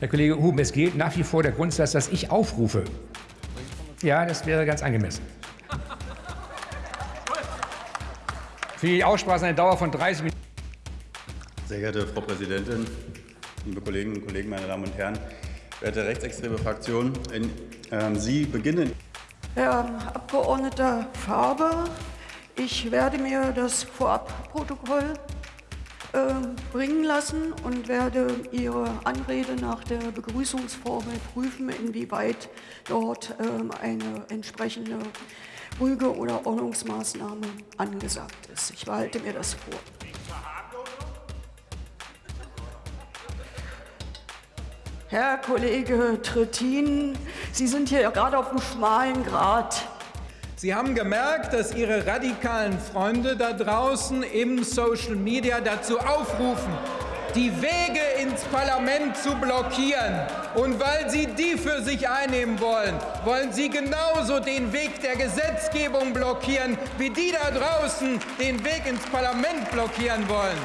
Herr Kollege Huben, es gilt nach wie vor der Grundsatz, dass ich aufrufe. Ja, das wäre ganz angemessen. Für die Aussprache eine Dauer von 30 Minuten. Sehr geehrte Frau Präsidentin, liebe Kolleginnen und Kollegen, meine Damen und Herren, werte rechtsextreme Fraktion, in, äh, Sie beginnen. Herr Abgeordneter Faber, ich werde mir das Vorabprotokoll bringen lassen und werde Ihre Anrede nach der Begrüßungsformel prüfen, inwieweit dort äh, eine entsprechende Rüge- oder Ordnungsmaßnahme angesagt ist. Ich behalte mir das vor. Herr Kollege Trittin, Sie sind hier gerade auf dem schmalen Grat. Sie haben gemerkt, dass Ihre radikalen Freunde da draußen im Social Media dazu aufrufen, die Wege ins Parlament zu blockieren. Und weil Sie die für sich einnehmen wollen, wollen Sie genauso den Weg der Gesetzgebung blockieren, wie die da draußen den Weg ins Parlament blockieren wollen.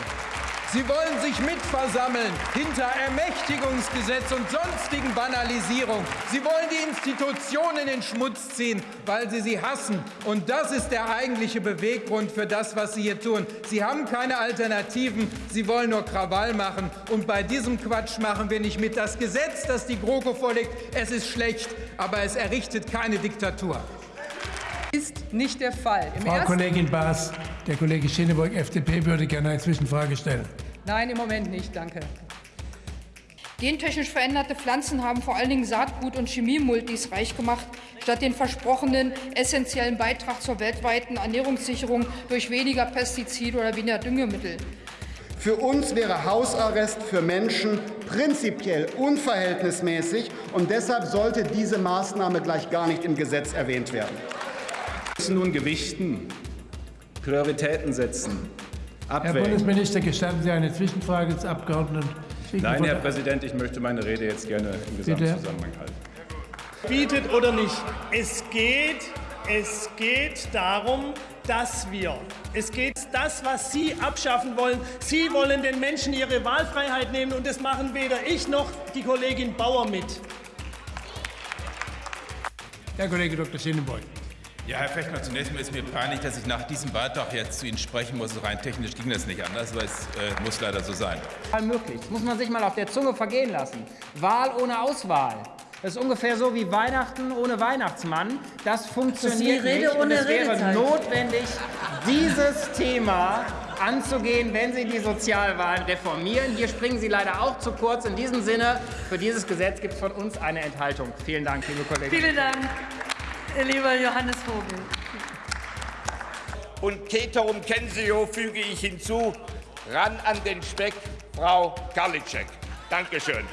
Sie wollen sich mitversammeln hinter Ermächtigungsgesetz und sonstigen Banalisierung. Sie wollen die Institutionen in den Schmutz ziehen, weil sie sie hassen. Und das ist der eigentliche Beweggrund für das, was Sie hier tun. Sie haben keine Alternativen. Sie wollen nur Krawall machen. Und bei diesem Quatsch machen wir nicht mit. Das Gesetz, das die GroKo vorlegt, es ist schlecht, aber es errichtet keine Diktatur ist nicht der Fall. Im Frau Kollegin Baas, der Kollege Schöneburg, FDP, würde gerne eine Zwischenfrage stellen. Nein, im Moment nicht. Danke. Gentechnisch veränderte Pflanzen haben vor allen Dingen Saatgut- und Chemiemultis reich gemacht, statt den versprochenen essentiellen Beitrag zur weltweiten Ernährungssicherung durch weniger Pestizide oder weniger Düngemittel. Für uns wäre Hausarrest für Menschen prinzipiell unverhältnismäßig, und deshalb sollte diese Maßnahme gleich gar nicht im Gesetz erwähnt werden. Wir müssen nun gewichten, Prioritäten setzen. Abwägen. Herr Bundesminister, gestatten Sie eine Zwischenfrage des Abgeordneten Nein, Herr Präsident, ich möchte meine Rede jetzt gerne im Gesamtzusammenhang halten. Bietet oder nicht. Es geht, es geht darum, dass wir, es geht das, was Sie abschaffen wollen. Sie wollen den Menschen ihre Wahlfreiheit nehmen und das machen weder ich noch die Kollegin Bauer mit. Herr Kollege Dr. Schienenbeug. Ja, Herr Fechner, zunächst mal ist mir peinlich, dass ich nach diesem Beitrag jetzt zu Ihnen sprechen muss. Rein technisch ging das nicht anders, aber es äh, muss leider so sein. Möglich. Das muss man sich mal auf der Zunge vergehen lassen. Wahl ohne Auswahl. Das ist ungefähr so wie Weihnachten ohne Weihnachtsmann. Das funktioniert das nicht. Und es wäre notwendig, dieses Thema anzugehen, wenn Sie die Sozialwahlen reformieren. Hier springen Sie leider auch zu kurz. In diesem Sinne, für dieses Gesetz gibt es von uns eine Enthaltung. Vielen Dank, liebe Kollegen. Vielen Dank lieber Johannes Vogel. Und Keterum Kensio füge ich hinzu, ran an den Speck, Frau Karliczek. Dankeschön.